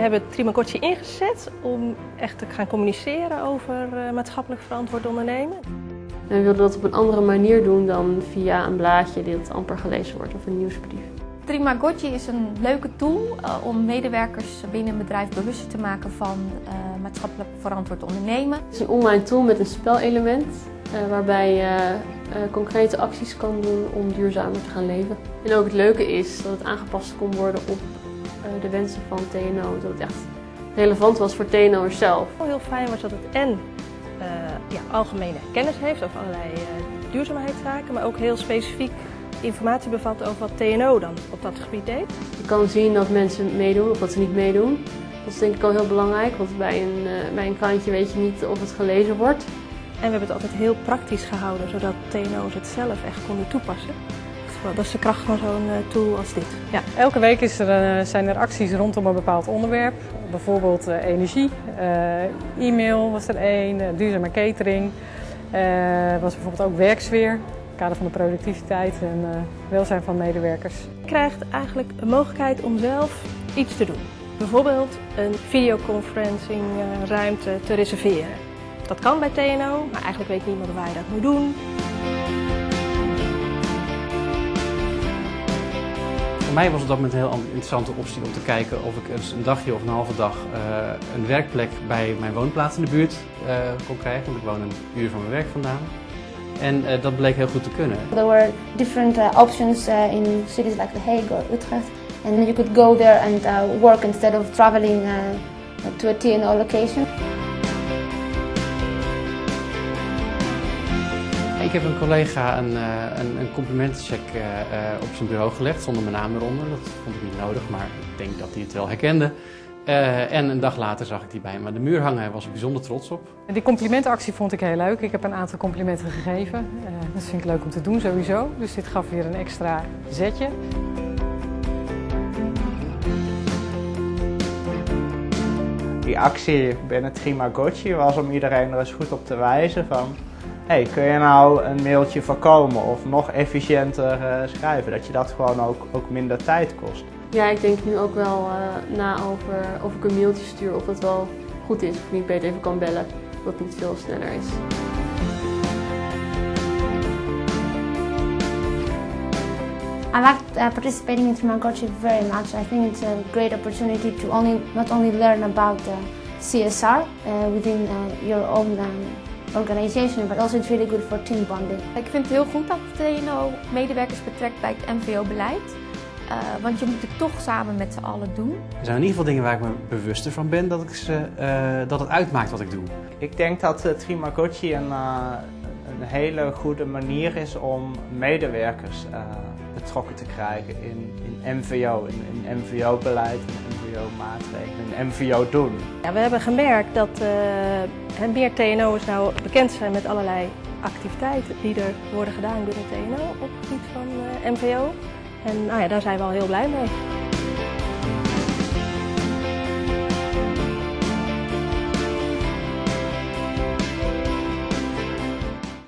hebben Trimagotchi ingezet om echt te gaan communiceren over uh, maatschappelijk verantwoord ondernemen. En we wilden dat op een andere manier doen dan via een blaadje dat amper gelezen wordt of een nieuwsbrief. Trimagotchi is een leuke tool uh, om medewerkers binnen een bedrijf bewust te maken van uh, maatschappelijk verantwoord ondernemen. Het is een online tool met een spelelement waarbij je concrete acties kan doen om duurzamer te gaan leven. En ook het leuke is dat het aangepast kon worden op de wensen van TNO. Dat het echt relevant was voor TNO'ers zelf. Heel fijn was dat het en uh, ja, algemene kennis heeft over allerlei uh, duurzaamheidszaken, maar ook heel specifiek informatie bevat over wat TNO dan op dat gebied deed. Je kan zien dat mensen meedoen of dat ze niet meedoen. Dat is denk ik al heel belangrijk, want bij een, uh, bij een krantje weet je niet of het gelezen wordt. En we hebben het altijd heel praktisch gehouden, zodat TNO's het zelf echt konden toepassen. Dat is de kracht van zo'n tool als dit. Ja, elke week is er, zijn er acties rondom een bepaald onderwerp. Bijvoorbeeld uh, energie, e-mail was er één, duurzame catering. was bijvoorbeeld ook werksfeer, kader van de productiviteit en welzijn van medewerkers. Je krijgt eigenlijk een mogelijkheid om zelf iets te doen. Bijvoorbeeld een videoconferencing ruimte te reserveren. Dat kan bij TNO, maar eigenlijk weet niemand waar je dat moet doen. Voor mij was het dat moment een heel interessante optie om te kijken of ik eens een dagje of een halve dag uh, een werkplek bij mijn woonplaats in de buurt uh, kon krijgen. Want ik woon een uur van mijn werk vandaan. En uh, dat bleek heel goed te kunnen. There were different options in cities like The Hague or Utrecht. And you could go there and work instead of traveling to a TNO location. Ik heb een collega een, een, een complimentencheck uh, op zijn bureau gelegd zonder mijn naam eronder. Dat vond ik niet nodig, maar ik denk dat hij het wel herkende. Uh, en een dag later zag ik die bij aan de muur hangen. Daar was ik bijzonder trots op. Die complimentenactie vond ik heel leuk. Ik heb een aantal complimenten gegeven. Uh, dat vind ik leuk om te doen sowieso. Dus dit gaf weer een extra zetje. Die actie binnen Trimagotchi was om iedereen er eens goed op te wijzen van hey, kun je nou een mailtje voorkomen of nog efficiënter uh, schrijven? Dat je dat gewoon ook, ook minder tijd kost. Ja, ik denk nu ook wel uh, na over of ik een mailtje stuur of dat wel goed is. Of ik beter even kan bellen, dat het niet veel sneller is. I liked uh, participating in Trimagotchi very much. I think it's a great opportunity to only not only learn about uh, CSR uh, within uh, your own um, organization, but also it's really good for team bonding. Ik vind het heel goed dat TNO medewerkers betrekt bij het MVO-beleid. Uh, want je moet het toch samen met z'n allen doen. Er zijn in ieder geval dingen waar ik me bewuster van ben dat, ik ze, uh, dat het uitmaakt wat ik doe. Ik denk dat uh, Trimagotchi een, een hele goede manier is om medewerkers betrokken te krijgen in, in MVO, in, in MVO-beleid, in MVO-maatregelen, in MVO-doen. Ja, we hebben gemerkt dat uh, meer TNO'ers nou bekend zijn met allerlei activiteiten die er worden gedaan binnen TNO op het gebied van uh, MVO. En nou ja, daar zijn we al heel blij mee.